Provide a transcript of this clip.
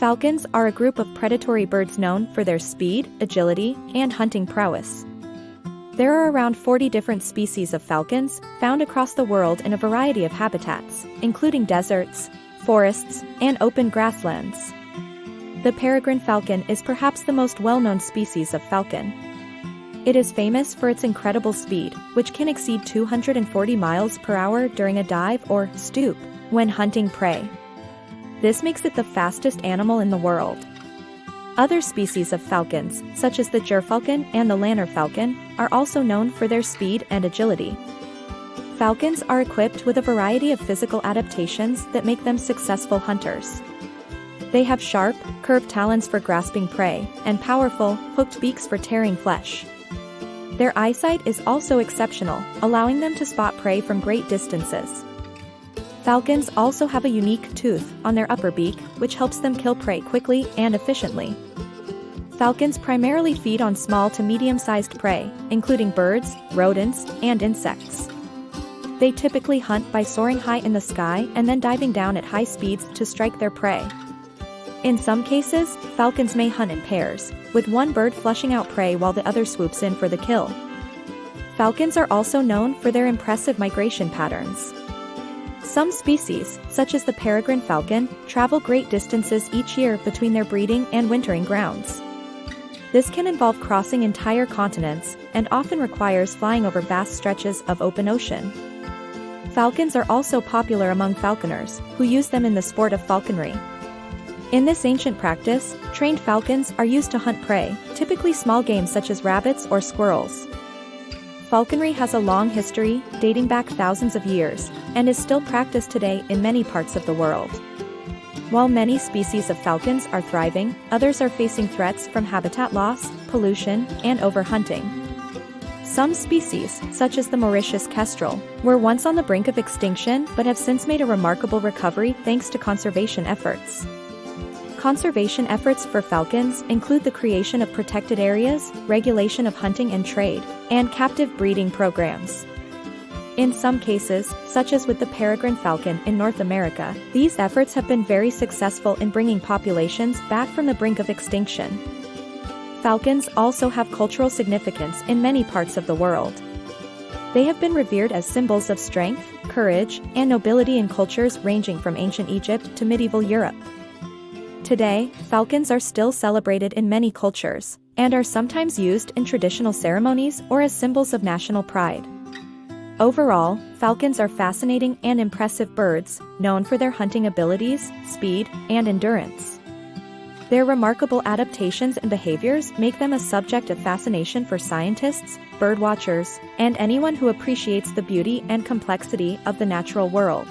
Falcons are a group of predatory birds known for their speed, agility, and hunting prowess. There are around 40 different species of falcons, found across the world in a variety of habitats, including deserts, forests, and open grasslands. The peregrine falcon is perhaps the most well-known species of falcon. It is famous for its incredible speed, which can exceed 240 miles per hour during a dive or stoop when hunting prey. This makes it the fastest animal in the world. Other species of falcons, such as the gerfalcon and the lanner falcon, are also known for their speed and agility. Falcons are equipped with a variety of physical adaptations that make them successful hunters. They have sharp, curved talons for grasping prey, and powerful, hooked beaks for tearing flesh. Their eyesight is also exceptional, allowing them to spot prey from great distances. Falcons also have a unique tooth on their upper beak, which helps them kill prey quickly and efficiently. Falcons primarily feed on small to medium-sized prey, including birds, rodents, and insects. They typically hunt by soaring high in the sky and then diving down at high speeds to strike their prey. In some cases, falcons may hunt in pairs, with one bird flushing out prey while the other swoops in for the kill. Falcons are also known for their impressive migration patterns. Some species, such as the peregrine falcon, travel great distances each year between their breeding and wintering grounds. This can involve crossing entire continents, and often requires flying over vast stretches of open ocean. Falcons are also popular among falconers, who use them in the sport of falconry. In this ancient practice, trained falcons are used to hunt prey, typically small game such as rabbits or squirrels. Falconry has a long history, dating back thousands of years, and is still practiced today in many parts of the world. While many species of falcons are thriving, others are facing threats from habitat loss, pollution, and overhunting. Some species, such as the Mauritius kestrel, were once on the brink of extinction but have since made a remarkable recovery thanks to conservation efforts. Conservation efforts for falcons include the creation of protected areas, regulation of hunting and trade, and captive breeding programs. In some cases, such as with the peregrine falcon in North America, these efforts have been very successful in bringing populations back from the brink of extinction. Falcons also have cultural significance in many parts of the world. They have been revered as symbols of strength, courage, and nobility in cultures ranging from ancient Egypt to medieval Europe. Today, falcons are still celebrated in many cultures, and are sometimes used in traditional ceremonies or as symbols of national pride. Overall, falcons are fascinating and impressive birds, known for their hunting abilities, speed, and endurance. Their remarkable adaptations and behaviors make them a subject of fascination for scientists, birdwatchers, and anyone who appreciates the beauty and complexity of the natural world.